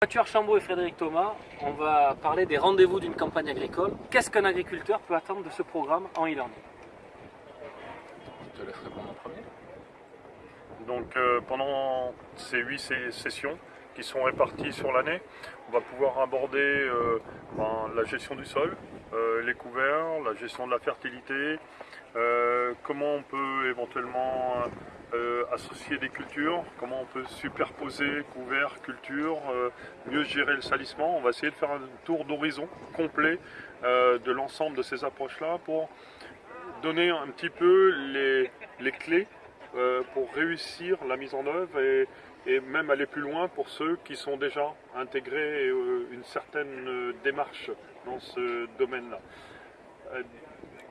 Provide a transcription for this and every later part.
Mathieu Archambault et Frédéric Thomas, on va parler des rendez-vous d'une campagne agricole. Qu'est-ce qu'un agriculteur peut attendre de ce programme en e-learning Je te laisse répondre en premier? Donc euh, pendant ces huit sessions qui sont réparties sur l'année, on va pouvoir aborder euh, ben, la gestion du sol, euh, les couverts, la gestion de la fertilité, comment on peut éventuellement euh, associer des cultures, comment on peut superposer couverts, cultures, euh, mieux gérer le salissement. On va essayer de faire un tour d'horizon complet euh, de l'ensemble de ces approches-là pour donner un petit peu les, les clés pour réussir la mise en œuvre et, et même aller plus loin pour ceux qui sont déjà intégrés une certaine démarche dans ce domaine-là.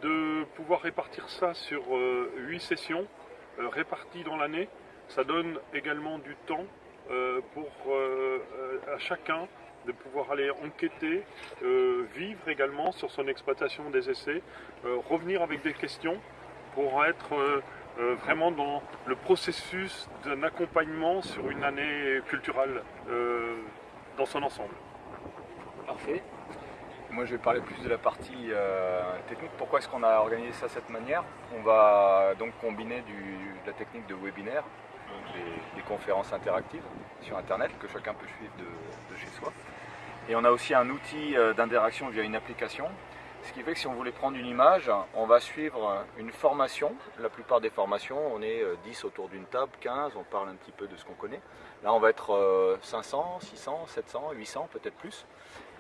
De pouvoir répartir ça sur huit sessions euh, réparties dans l'année, ça donne également du temps euh, pour euh, à chacun de pouvoir aller enquêter, vivre également sur son exploitation des essais, revenir avec des questions pour être vraiment dans le processus d'un accompagnement sur une année culturelle dans son ensemble. Parfait. Moi, je vais parler plus de la partie euh, technique. Pourquoi est-ce qu'on a organisé ça de cette manière? On va donc combiner de la technique de webinaire, donc des, conférences interactives sur Internet que chacun peut suivre de, de chez soi. Et on a aussi un outil euh, d'interaction via une application. Ce qui fait que si on voulait prendre une image, on va suivre une formation. La plupart des formations, on est euh, 10 autour d'une table, 15, on parle un petit peu de ce qu'on connaît. Là, on va être euh, 500, 600, 700, 800, peut-être plus.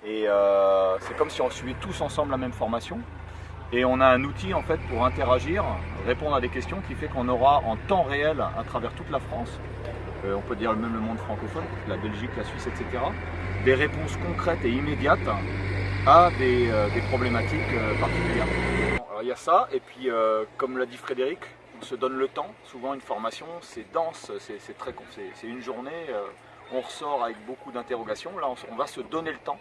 Et euh, c'est comme si on suivait tous ensemble la même formation. Et on a un outil en fait pour interagir, répondre à des questions qui fait qu'on aura en temps réel à travers toute la France, euh, on peut dire même le monde francophone, la Belgique, la Suisse, etc., des réponses concrètes et immédiates à des, euh, des problématiques euh, particulières. Alors, il y a ça, et puis euh, comme l'a dit Frédéric, on se donne le temps. Souvent une formation, c'est dense, c'est très, c'est une journée, on ressort avec beaucoup d'interrogations. Là, on, va se donner le temps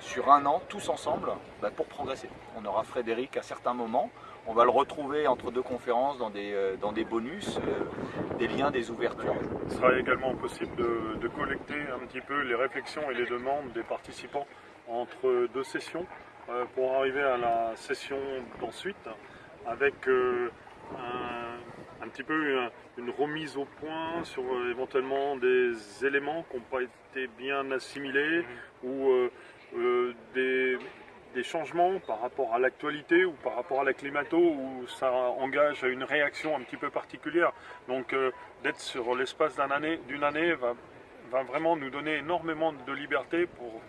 sur un an, tous ensemble, bah, pour progresser. On aura Frédéric à certains moments, on va le retrouver entre deux conférences dans des, dans des bonus, des liens, des ouvertures. Il sera également possible de collecter un petit peu les réflexions et les demandes des participants entre deux sessions euh, pour arriver à la session d'ensuite avec euh, un, un petit peu un- une remise au point sur euh, éventuellement des éléments qui n'ont pas été bien assimilés ou euh, euh, des, des changements par rapport à l'actualité ou par rapport à la climato où ça engage une réaction un petit peu particulière. Donc euh, d'être sur l'espace d'un année, d'une année va, va vraiment nous donner énormément de liberté pour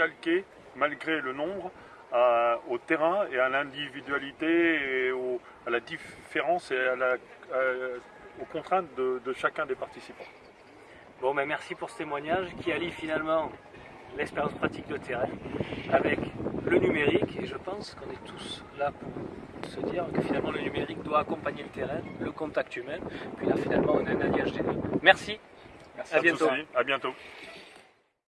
calquer, malgré le nombre, à- au terrain et à l'individualité et au- à la différence et à la- à- aux contraintes de, de chacun des participants. Bon, ben merci pour ce témoignage qui allie finalement l'expérience pratique de terrain avec le numérique. Et je pense qu'on est tous là pour se dire que finalement le numérique doit accompagner le terrain, le contact humain. Puis là, finalement, on a un alliage des deux. Merci. Merci À bientôt. tous, À bientôt.